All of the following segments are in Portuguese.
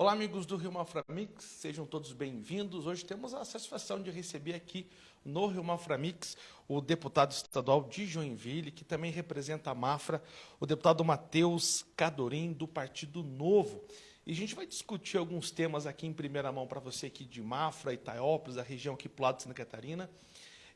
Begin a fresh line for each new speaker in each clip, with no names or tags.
Olá, amigos do Rio Mafra Mix, sejam todos bem-vindos. Hoje temos a satisfação de receber aqui no Rio Mafra Mix o deputado estadual de Joinville, que também representa a Mafra, o deputado Matheus Cadorim, do Partido Novo. E a gente vai discutir alguns temas aqui em primeira mão para você aqui de Mafra, Itaiópolis, a região aqui para o lado de Santa Catarina.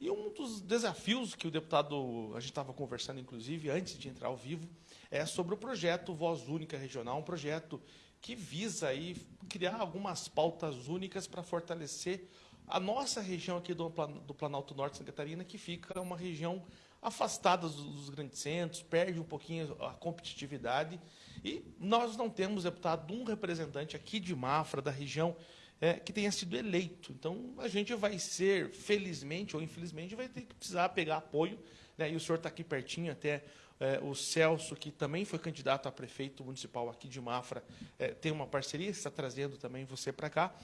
E um dos desafios que o deputado, a gente estava conversando, inclusive, antes de entrar ao vivo, é sobre o projeto Voz Única Regional, um projeto que visa aí criar algumas pautas únicas para fortalecer a nossa região aqui do, do Planalto Norte Santa Catarina, que fica uma região afastada dos, dos grandes centros, perde um pouquinho a competitividade. E nós não temos, deputado, um representante aqui de Mafra, da região, é, que tenha sido eleito. Então, a gente vai ser, felizmente ou infelizmente, vai ter que precisar pegar apoio. Né? E o senhor está aqui pertinho, até é, o Celso, que também foi candidato a prefeito municipal aqui de Mafra, é, tem uma parceria, está trazendo também você para cá.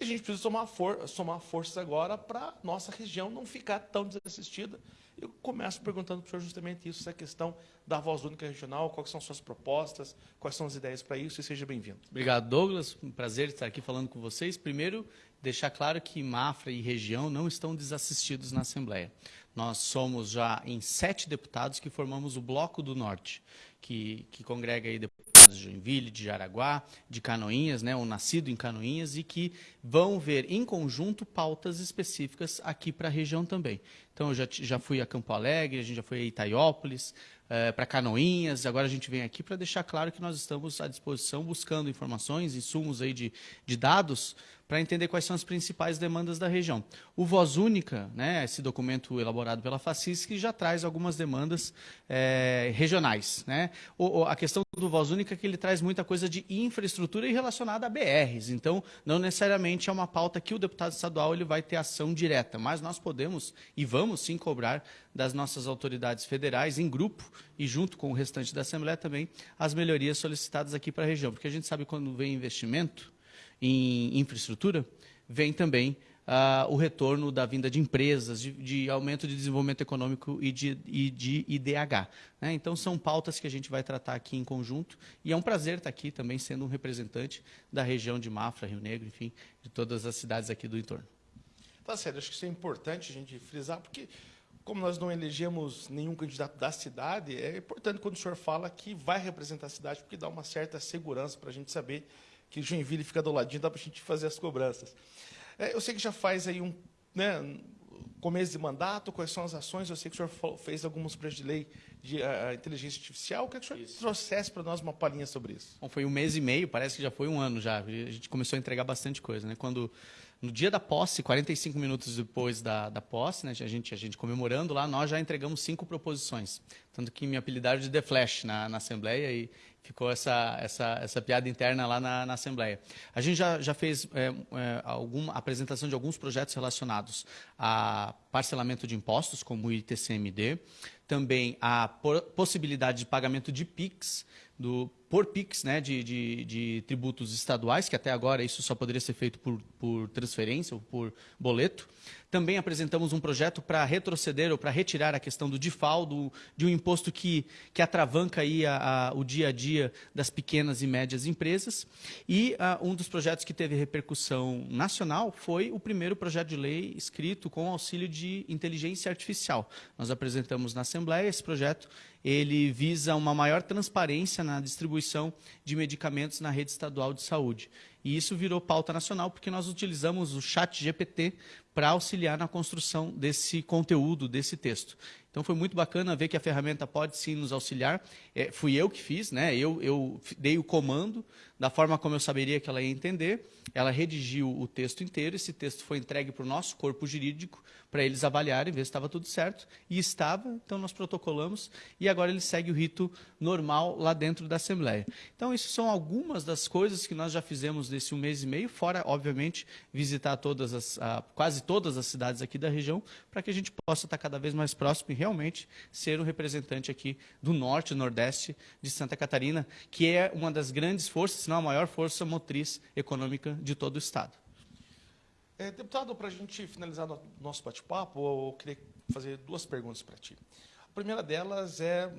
E a gente precisa somar, for somar forças agora para nossa região não ficar tão desassistida. Eu começo perguntando para o senhor justamente isso, essa questão da voz única regional, quais são suas propostas, quais são as ideias para isso, e seja bem-vindo.
Obrigado, Douglas. Um prazer estar aqui falando com vocês. Primeiro, deixar claro que Mafra e região não estão desassistidos na Assembleia. Nós somos já em sete deputados que formamos o Bloco do Norte, que, que congrega aí deputados de Joinville, de Jaraguá, de Canoinhas, né, ou nascido em Canoinhas, e que vão ver em conjunto pautas específicas aqui para a região também. Então, eu já, já fui a Campo Alegre, a gente já foi a Itaiópolis, é, para Canoinhas. Agora a gente vem aqui para deixar claro que nós estamos à disposição buscando informações, insumos aí de, de dados para entender quais são as principais demandas da região. O Voz Única, né, esse documento elaborado pela FACIS, que já traz algumas demandas é, regionais. Né? O, a questão do Voz Única é que ele traz muita coisa de infraestrutura e relacionada a BRs. Então, não necessariamente é uma pauta que o deputado estadual ele vai ter ação direta, mas nós podemos e vamos sim cobrar das nossas autoridades federais, em grupo e junto com o restante da Assembleia também, as melhorias solicitadas aqui para a região. Porque a gente sabe quando vem investimento, em infraestrutura, vem também uh, o retorno da vinda de empresas, de, de, aumento de desenvolvimento econômico e de, e de IDH. Né? Então, são pautas que a gente vai tratar aqui em conjunto e é um prazer estar aqui também sendo um representante da região de Mafra, Rio Negro, enfim, de todas as cidades aqui do entorno.
Tá certo, acho que isso é importante a gente frisar, porque como nós não elegemos nenhum candidato da cidade, é importante quando o senhor fala que vai representar a cidade, porque dá uma certa segurança para a gente saber que Joinville fica do ladinho, dá para a gente fazer as cobranças. É, eu sei que já faz aí um né, começo de mandato, quais são as ações, eu sei que o senhor fez alguns projetos de lei de uh, inteligência artificial, eu queria que o senhor isso. trouxesse para nós uma palhinha sobre isso.
Bom, foi um mês e meio, parece que já foi um ano já, a gente começou a entregar bastante coisa. Né? Quando, no dia da posse, 45 minutos depois da, da posse, né, a, gente, a gente comemorando lá, nós já entregamos cinco proposições. Tanto que me apelidaram de The Flash na, na Assembleia e ficou essa, essa, essa piada interna lá na, na Assembleia. A gente já, já fez é, é, alguma apresentação de alguns projetos relacionados a parcelamento de impostos, como o ITCMD, também a possibilidade de pagamento de PIX, do, por PIX, né, de, de, de, tributos estaduais, que até agora isso só poderia ser feito por, por transferência ou por boleto. Também apresentamos um projeto para retroceder ou para retirar a questão do DIFAL, do, de um imposto que, que atravanca aí a, a, o dia a dia das pequenas e médias empresas. E a, um dos projetos que teve repercussão nacional foi o primeiro projeto de lei escrito com auxílio de inteligência artificial. Nós apresentamos na Assembleia esse projeto ele visa uma maior transparência na distribuição de medicamentos na rede estadual de saúde. E isso virou pauta nacional porque nós utilizamos o chat GPT para auxiliar na construção desse conteúdo, desse texto. Então foi muito bacana ver que a ferramenta pode sim nos auxiliar. É, fui eu que fiz, né? eu, eu dei o comando da forma como eu saberia que ela ia entender. Ela redigiu o texto inteiro, esse texto foi entregue para o nosso corpo jurídico para eles avaliarem, ver se estava tudo certo. E estava, então nós protocolamos e agora ele segue o rito normal lá dentro da Assembleia. Então, isso são algumas das coisas que nós já fizemos nesse um mês e meio, fora, obviamente, visitar todas as, quase todas as cidades aqui da região, para que a gente possa estar cada vez mais próximo e realmente ser um representante aqui do norte e nordeste de Santa Catarina, que é uma das grandes forças, se não a maior força motriz econômica de todo o Estado.
É, deputado, para a gente finalizar nosso bate-papo, eu queria fazer duas perguntas para ti. A primeira delas é,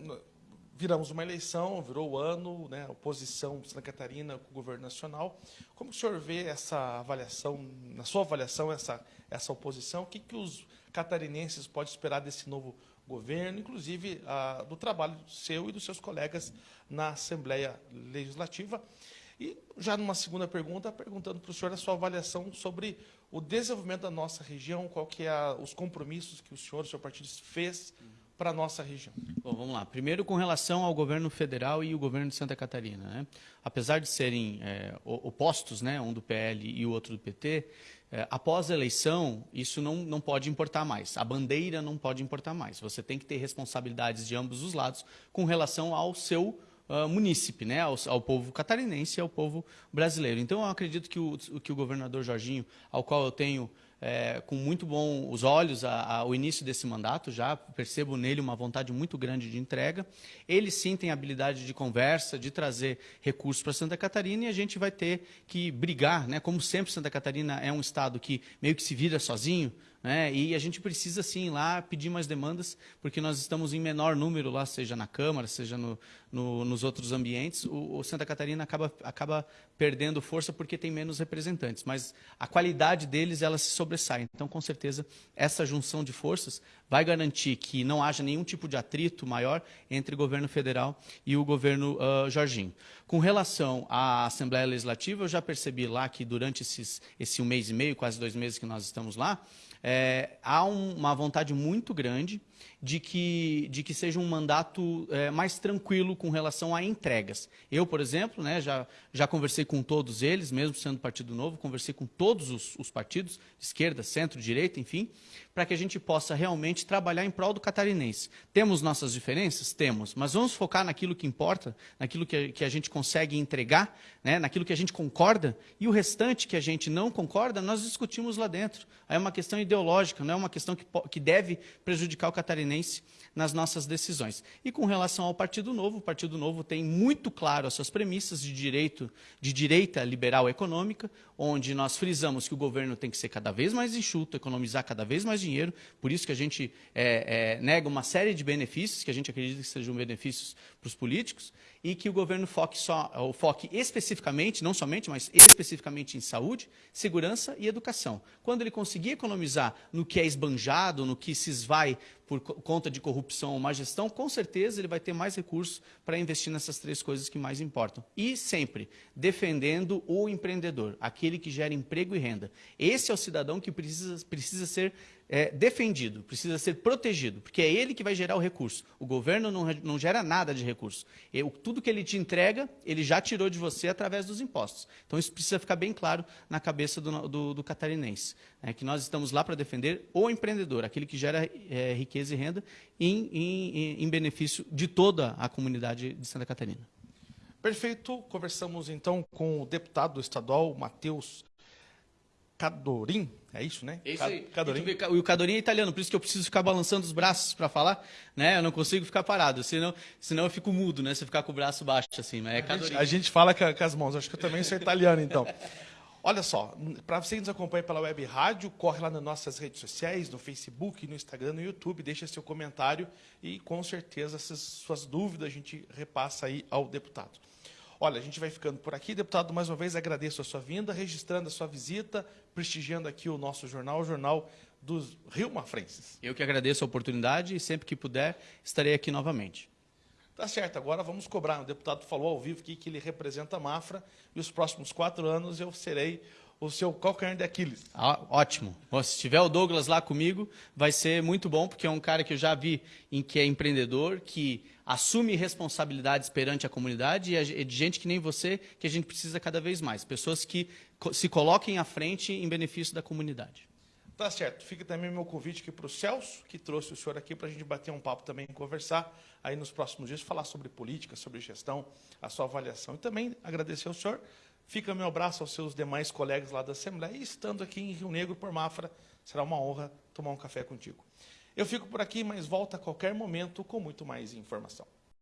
viramos uma eleição, virou o ano, né, oposição Santa Catarina com o governo nacional. Como o senhor vê essa avaliação, na sua avaliação, essa, essa oposição? O que, que os catarinenses podem esperar desse novo governo, inclusive a, do trabalho seu e dos seus colegas na Assembleia Legislativa? E já numa segunda pergunta, perguntando para o senhor a sua avaliação sobre o desenvolvimento da nossa região, qual que é a, os compromissos que o senhor, o seu partido fez para a nossa região.
Bom, vamos lá. Primeiro, com relação ao governo federal e o governo de Santa Catarina. Né? Apesar de serem é, opostos, né, um do PL e o outro do PT, é, após a eleição, isso não, não pode importar mais. A bandeira não pode importar mais. Você tem que ter responsabilidades de ambos os lados com relação ao seu uh, munícipe, né, ao, ao, povo catarinense e ao povo brasileiro. Então, eu acredito que o, que o governador Jorginho, ao qual eu tenho é, com muito bons olhos ao início desse mandato, já percebo nele uma vontade muito grande de entrega. Ele sim tem habilidade de conversa, de trazer recursos para Santa Catarina e a gente vai ter que brigar, né? como sempre Santa Catarina é um estado que meio que se vira sozinho, né? E a gente precisa sim lá pedir mais demandas, porque nós estamos em menor número lá, seja na Câmara, seja no, no, nos outros ambientes. O, o, Santa Catarina acaba, acaba perdendo força porque tem menos representantes, mas a qualidade deles ela se sobressai. Então, com certeza, essa junção de forças vai garantir que não haja nenhum tipo de atrito maior entre o governo federal e o governo uh, Jorginho. Com relação à Assembleia Legislativa, eu já percebi lá que durante esses, esse um mês e meio, quase dois meses que nós estamos lá, é, há um, uma vontade muito grande de que, de que seja um mandato é, mais tranquilo com relação a entregas. Eu, por exemplo, né, já, já conversei com todos eles, mesmo sendo Partido Novo, conversei com todos os, os partidos, esquerda, centro, direita, enfim, para que a gente possa realmente trabalhar em prol do catarinense. Temos nossas diferenças? Temos, mas vamos focar naquilo que importa, naquilo que, que a gente consegue entregar, né, naquilo que a gente concorda, e o restante que a gente não concorda, nós discutimos lá dentro. Aí é uma questão ideológica, não é uma questão que, que deve prejudicar o catarinense nas nossas decisões. E com relação ao Partido Novo, o Partido Novo tem muito claro as suas premissas de direito, de direita liberal econômica, onde nós frisamos que o governo tem que ser cada vez mais enxuto, economizar cada vez mais dinheiro, por isso que a gente é, é, nega uma série de benefícios, que a gente acredita que sejam benefícios para os políticos, e que o governo foque, só, ou foque especificamente, não somente, mas especificamente em saúde, segurança e educação. Quando ele conseguir economizar no que é esbanjado, no que se esvai por conta de corrupção ou má gestão, com certeza ele vai ter mais recursos para investir nessas três coisas que mais importam. E sempre defendendo o empreendedor, aquele que gera emprego e renda. Esse é o cidadão que precisa, precisa ser é, defendido, precisa ser protegido, porque é ele que vai gerar o recurso. O governo não, não gera nada de recurso. E, tudo que ele te entrega, ele já tirou de você através dos impostos. Então isso precisa ficar bem claro na cabeça do, do, do catarinense. É que nós estamos lá para defender o empreendedor, aquele que gera é, riqueza e renda em, em, em benefício de toda a comunidade de Santa Catarina.
Perfeito. Conversamos então com o deputado estadual Matheus Cadorim, é isso, né?
É isso aí. Cadorim. E o Cadorim é italiano, por isso que eu preciso ficar balançando os braços para falar, né? Eu não consigo ficar parado, senão, senão eu fico mudo, né? Se eu ficar com o braço baixo assim, mas é
Cadorim. A gente, a gente fala com, com as mãos, acho que eu também sou italiano, então. Olha só, para você que nos acompanha pela web rádio, corre lá nas nossas redes sociais, no Facebook, no Instagram, no YouTube, deixa seu comentário e com certeza essas suas dúvidas a gente repassa aí ao deputado. Olha, a gente vai ficando por aqui. Deputado, mais uma vez agradeço a sua vinda, registrando a sua visita, prestigiando aqui o nosso jornal, o Jornal dos Rio Mafrenses.
Eu que agradeço a oportunidade e sempre que puder estarei aqui novamente.
Tá certo, agora vamos cobrar. O deputado falou ao vivo aqui que ele representa a Mafra e os próximos quatro anos eu serei o seu calcanhar de Aquiles.
Ah, ótimo. Se tiver o Douglas lá comigo, vai ser muito bom, porque é um cara que eu já vi em que é empreendedor, que assume responsabilidades perante a comunidade e é de gente que nem você, que a gente precisa cada vez mais. Pessoas que se coloquem à frente em benefício da comunidade.
Tá certo. Fica também meu convite aqui para o Celso, que trouxe o senhor aqui para a gente bater um papo também, conversar aí nos próximos dias, falar sobre política, sobre gestão, a sua avaliação. E também agradecer ao senhor Fica meu abraço aos seus demais colegas lá da Assembleia e estando aqui em Rio Negro por Mafra, será uma honra tomar um café contigo. Eu fico por aqui, mas volto a qualquer momento com muito mais informação.